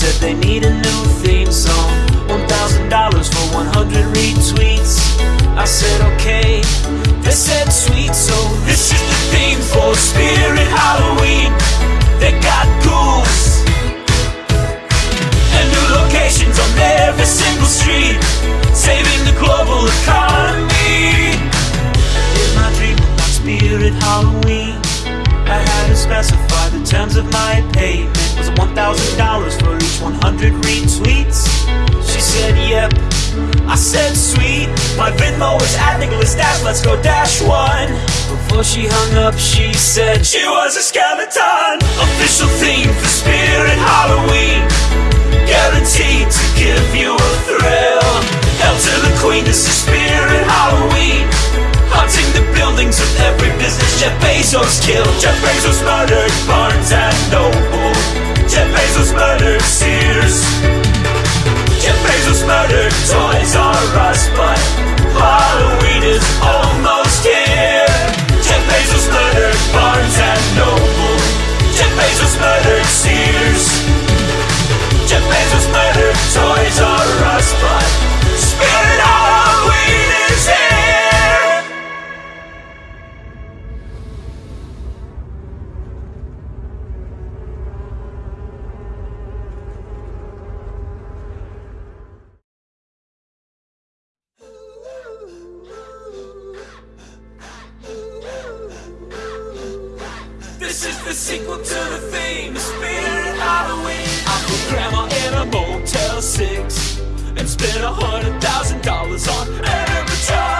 said they need a new theme My Venmo is at Nicholas Dash. Let's go dash one. Before she hung up, she said she was a skeleton. Official theme for Spirit Halloween guaranteed to give you a thrill. Hell to the queen, this is Spirit Halloween. Haunting the buildings of every business Jeff Bezos killed. Jeff This is the sequel to the the Spirit Halloween. I put Grandma in a Motel 6 and spent a hundred thousand dollars on animatronics. Talking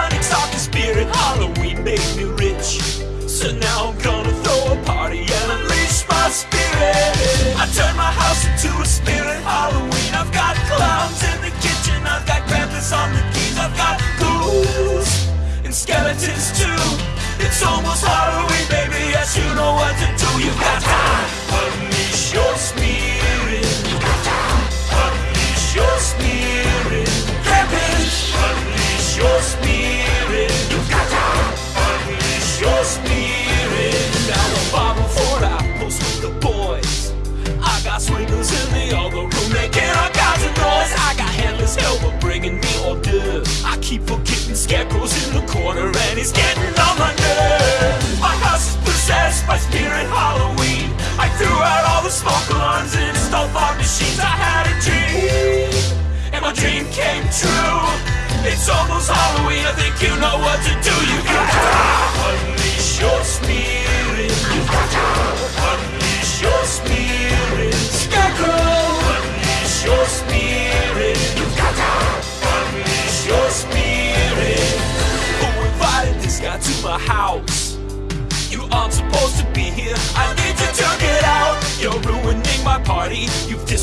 you know what to do.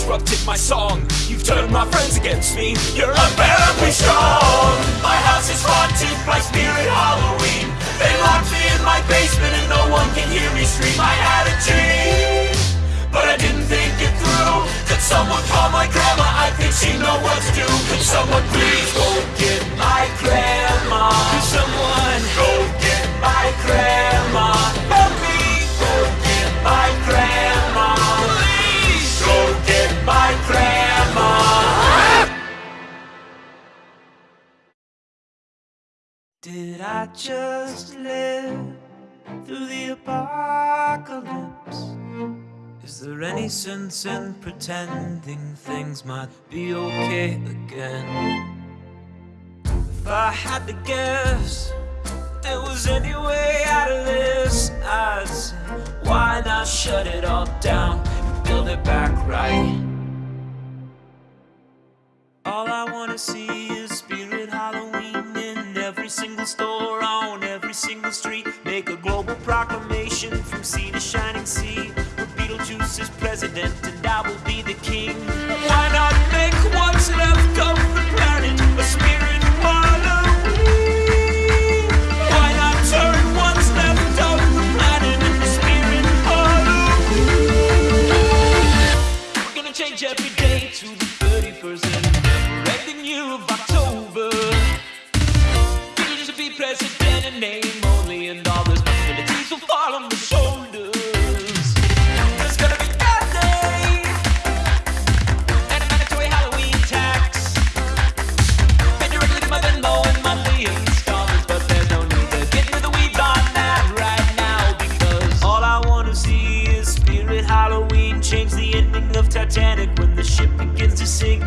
Disrupted my song. You've turned my friends against me. You're unbearably strong. My house is haunted by spirit Halloween. They locked me in my basement and no one can hear me scream. I had a dream, but I didn't think it through. Could someone call my grandma? I think she know what to do. Could someone please go Did I just live through the apocalypse? Is there any sense in pretending things might be okay again? If I had to guess, there was any way out of this, I'd say, why not shut it all down and build it back right? All I wanna see every single store, on every single street. Make a global proclamation from sea to shining sea. Where Beetlejuice is president and I will be the king. change the ending of Titanic when the ship begins to sink.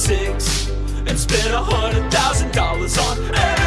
6 and spent a hundred thousand dollars on